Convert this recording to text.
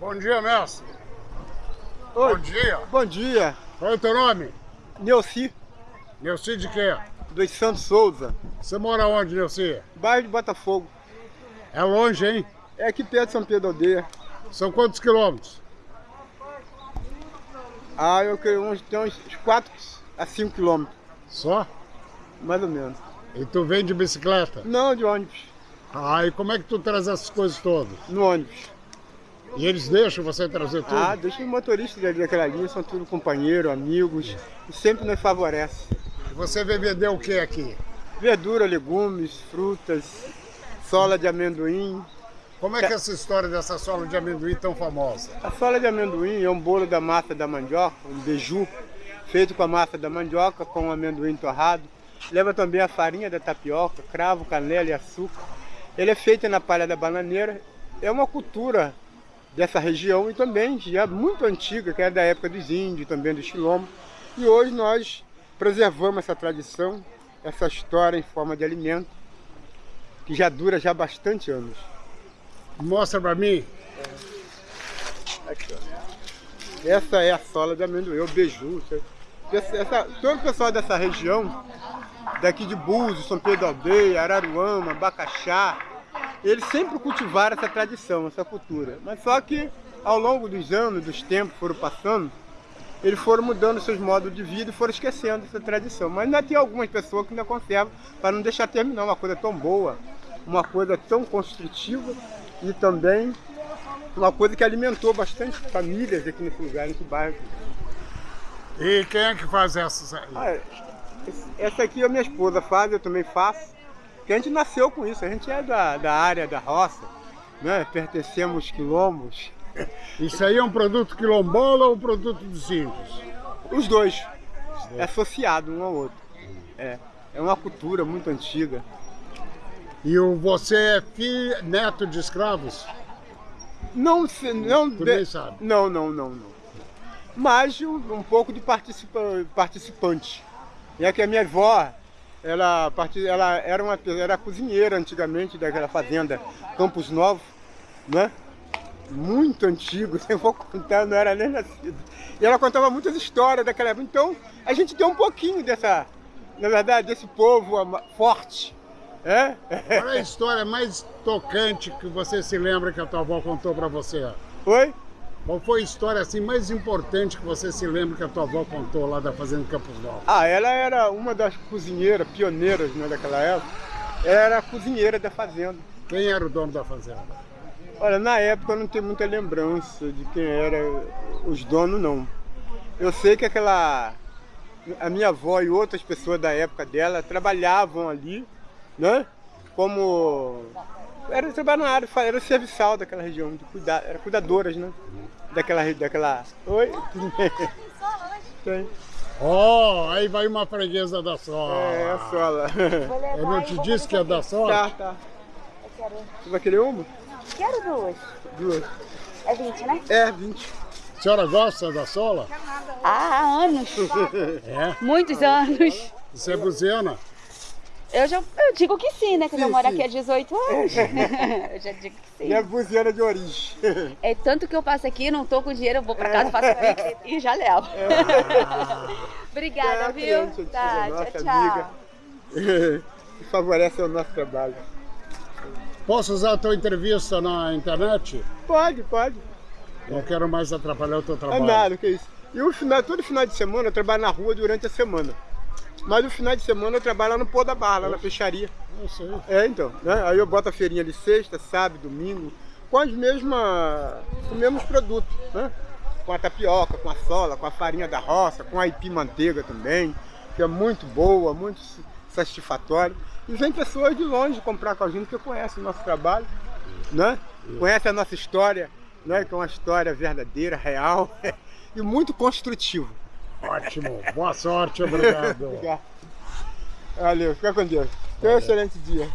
Bom dia, mestre. Oi. Bom dia. Bom dia. Qual é o teu nome? Neuci, Neuci de quê? dos Santos Souza, Você mora onde, Neuci? bairro de Botafogo. É longe, hein? É aqui perto de São Pedro Aldeia. São quantos quilômetros? Ah, eu creio uns, tem uns 4 a 5 quilômetros, Só? mais ou menos. E tu vem de bicicleta? Não, de ônibus, Ah, e como é que tu traz essas coisas todas? no ônibus. E eles deixam você trazer tudo? Ah, deixa o motorista daquela linha, são tudo companheiros, amigos, e sempre nos favorece. E você vem vender o que aqui? Verdura, legumes, frutas, sola de amendoim. Como é que é essa história dessa sola de amendoim tão famosa? A sola de amendoim é um bolo da massa da mandioca, um beiju, feito com a massa da mandioca, com amendoim torrado. Leva também a farinha da tapioca, cravo, canela e açúcar. Ele é feito na palha da bananeira. É uma cultura dessa região e também já muito antiga, que é da época dos índios, também dos quilombos. E hoje nós preservamos essa tradição, essa história em forma de alimento, que já dura já bastante anos. Mostra pra mim. Aqui. Essa é a sola de amendoim, o beiju. Essa, essa- todo o pessoal dessa região, daqui de Búzios, São Pedro da Aldeia, Araruama, Bacaxá, eles sempre cultivaram essa tradição, essa cultura. Mas só que ao longo dos anos, dos tempos que foram passando, eles foram mudando seus modos de vida e foram esquecendo essa tradição. Mas ainda tem algumas pessoas que ainda conservam para não deixar terminar uma coisa tão boa, uma coisa tão construtiva e também uma coisa que alimentou bastante famílias aqui nesse lugar, nesse bairro. E quem é que faz essas aí? Ah, essa aqui a minha esposa faz, eu também faço. Que a gente nasceu com isso, a gente é da, da área da roça, né? pertencemos quilombos. Isso aí é um produto quilombola ou um produto dos índios? Os dois, é associado um ao outro. É, é uma cultura muito antiga. E o, você é filho, neto de escravos? Não, se- não, Tu de- sabe. não, não, não, não. Mas um, um pouco de participa, participante. É que a minha avó, ela, ela era uma era cozinheira antigamente daquela fazenda Campos Novos, né? Muito antigo, se eu vou contar, não era nem nascido. E ela contava muitas histórias daquela época. Então, a gente tem um pouquinho dessa, na verdade, desse povo forte. É? Qual é a história mais tocante que você se lembra que a tua avó contou pra você? Oi? Qual foi a história assim mais importante que você se lembra que a tua avó contou lá da Fazenda Campos Novos? Ah, ela era uma das cozinheiras pioneiras né, daquela época. Ela era a cozinheira da fazenda. Quem era o dono da fazenda? Olha, na época eu não tenho muita lembrança de quem era os donos, não. Eu sei que aquela. A minha avó e outras pessoas da época dela trabalhavam ali, né? Como. Era trabalhar na área, era serviçal daquela região, de cuidar, era cuidadoras, né? Daquela. daquela... Oi? Tudo bem? Tem. Oh, aí vai uma freguesa da sola. É, a sola. Eu não te disse que é da sola? Tá, tá. Você vai querer uma? Quero duas. Duas. É 20, né? É, 20. A senhora gosta da sola? Há anos. É. Muitos anos. Você é buziana? Eu já eu digo que sim, né? Que Sim, eu moro sim. aqui há 18 anos. eu já digo que sim. é buziana de origem. É tanto que eu passo aqui, não tô com dinheiro, eu vou pra casa, faço pix e já levo. Obrigada, Tá, viu? cliente, Tá, nossa tchau, tchau. amiga. que favorece o nosso trabalho. Posso usar a tua entrevista na internet? Pode, pode. Não quero mais atrapalhar o teu É trabalho. nada, que isso. E o final, todo final de semana eu trabalho na rua durante a semana. Mas no final de semana eu trabalho lá no Pô da Barra, lá na peixaria. Eu sei. É, então. Né? Aí eu boto a feirinha de sexta, sábado, domingo, com as mesmas. com os mesmos produtos, né? Com a tapioca, com a sola, com a farinha da roça, com a aipim manteiga também, que é muito boa, muito satisfatória. E vem pessoas de longe comprar com a gente que conhecem o nosso trabalho, né? Conhece a nossa história, né? Que é uma história verdadeira, real e muito construtiva. Ótimo. Boa sorte, obrigado. Obrigado. Valeu, fica com Deus. Tenha um excelente dia.